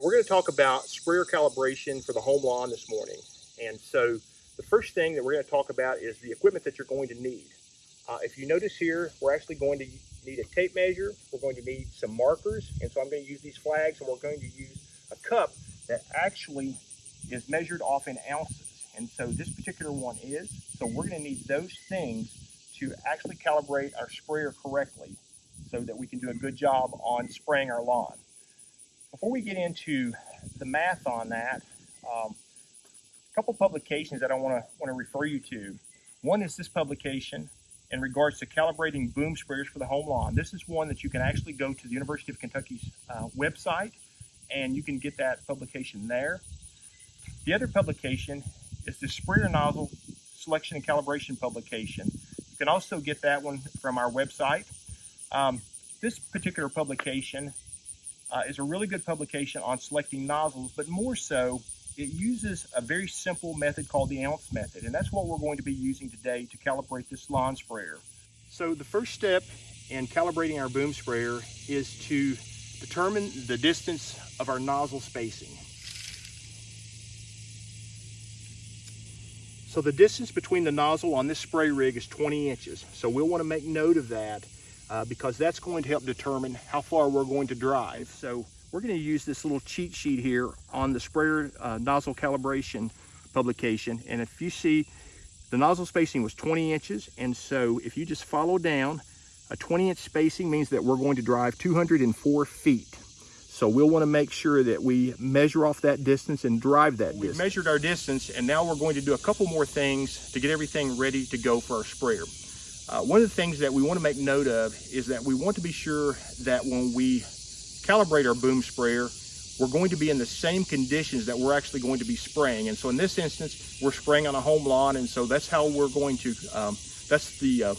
We're going to talk about sprayer calibration for the home lawn this morning. And so the first thing that we're going to talk about is the equipment that you're going to need. Uh, if you notice here, we're actually going to need a tape measure. We're going to need some markers. And so I'm going to use these flags and we're going to use a cup that actually is measured off in ounces. And so this particular one is. So we're going to need those things to actually calibrate our sprayer correctly so that we can do a good job on spraying our lawn. Before we get into the math on that, um, a couple publications that I want to want to refer you to. One is this publication in regards to calibrating boom sprayers for the home lawn. This is one that you can actually go to the University of Kentucky's uh, website and you can get that publication there. The other publication is the sprayer nozzle selection and calibration publication. You can also get that one from our website. Um, this particular publication uh, is a really good publication on selecting nozzles, but more so, it uses a very simple method called the ounce method, and that's what we're going to be using today to calibrate this lawn sprayer. So the first step in calibrating our boom sprayer is to determine the distance of our nozzle spacing. So the distance between the nozzle on this spray rig is 20 inches. So we'll want to make note of that uh, because that's going to help determine how far we're going to drive. So we're going to use this little cheat sheet here on the sprayer uh, nozzle calibration publication. And if you see the nozzle spacing was 20 inches. And so if you just follow down, a 20 inch spacing means that we're going to drive 204 feet. So we'll want to make sure that we measure off that distance and drive that We've distance. We've measured our distance and now we're going to do a couple more things to get everything ready to go for our sprayer. Uh, one of the things that we want to make note of is that we want to be sure that when we calibrate our boom sprayer, we're going to be in the same conditions that we're actually going to be spraying. And so in this instance, we're spraying on a home lawn. And so that's how we're going to, um, that's the uh,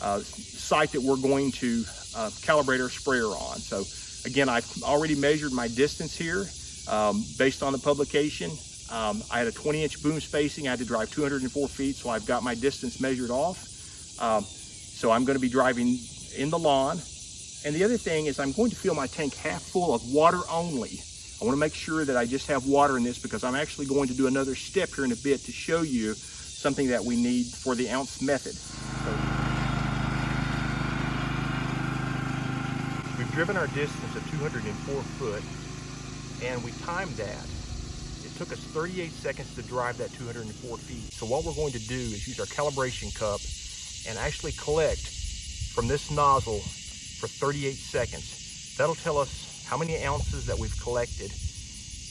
uh, site that we're going to uh, calibrate our sprayer on. So again, I've already measured my distance here um, based on the publication. Um, I had a 20 inch boom spacing. I had to drive 204 feet. So I've got my distance measured off. Um, so I'm going to be driving in the lawn. And the other thing is I'm going to fill my tank half full of water only. I want to make sure that I just have water in this because I'm actually going to do another step here in a bit to show you something that we need for the ounce method. So, we've driven our distance of 204 foot and we timed that. It took us 38 seconds to drive that 204 feet. So what we're going to do is use our calibration cup and actually collect from this nozzle for 38 seconds. That'll tell us how many ounces that we've collected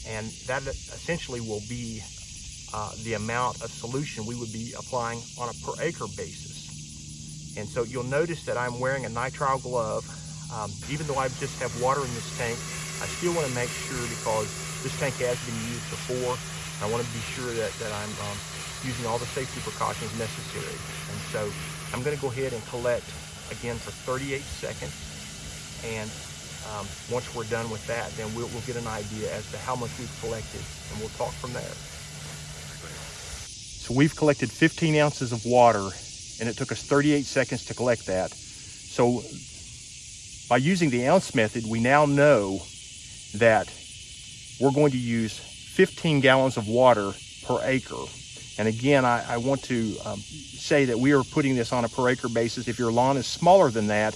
and that essentially will be uh, the amount of solution we would be applying on a per acre basis. And so you'll notice that I'm wearing a nitrile glove. Um, even though I just have water in this tank, I still want to make sure because this tank has been used before. I want to be sure that, that I'm um, using all the safety precautions necessary. And so I'm going to go ahead and collect again for 38 seconds. And um, once we're done with that, then we'll, we'll get an idea as to how much we've collected and we'll talk from there. So we've collected 15 ounces of water and it took us 38 seconds to collect that. So by using the ounce method, we now know that we're going to use 15 gallons of water per acre. And again, I, I want to um, say that we are putting this on a per acre basis. If your lawn is smaller than that,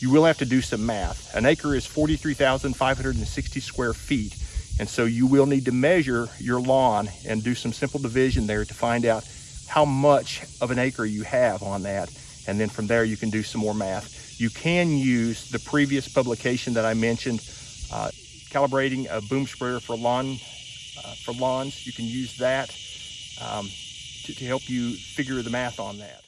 you will have to do some math. An acre is 43,560 square feet. And so you will need to measure your lawn and do some simple division there to find out how much of an acre you have on that. And then from there, you can do some more math. You can use the previous publication that I mentioned, uh, calibrating a boom sprayer for lawn uh, for lawns. You can use that um, to, to help you figure the math on that.